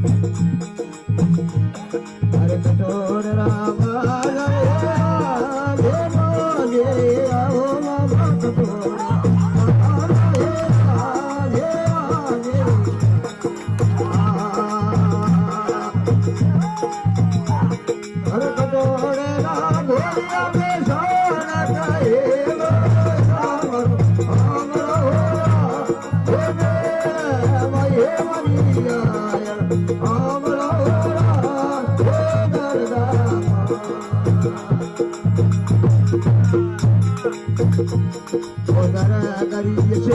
Música تودارا داري چه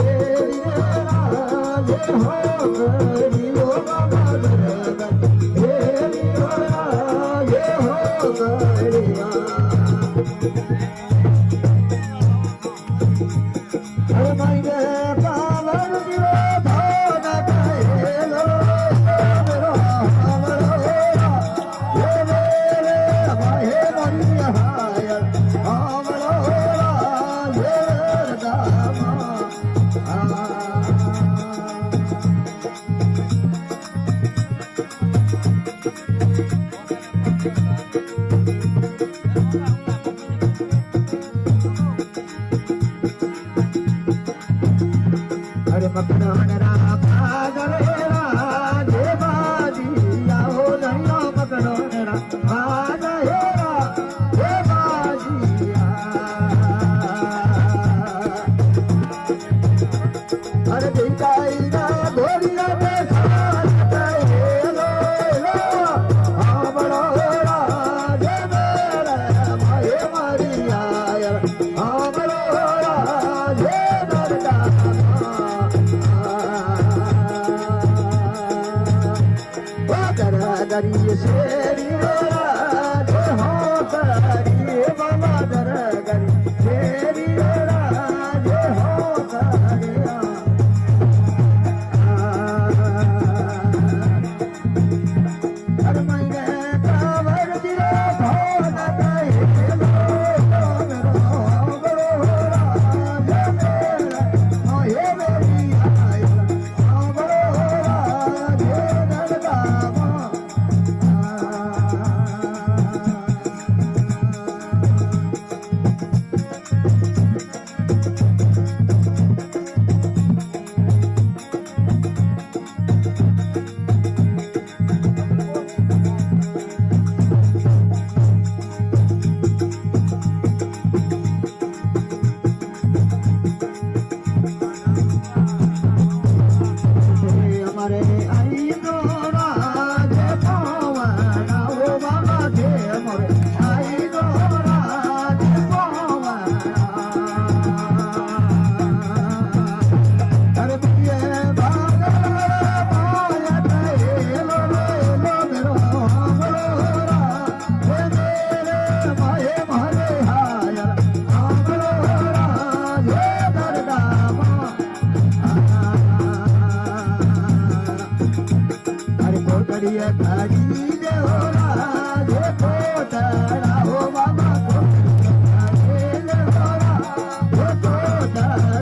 மக்தவனரா দাঁড়িয়ে সে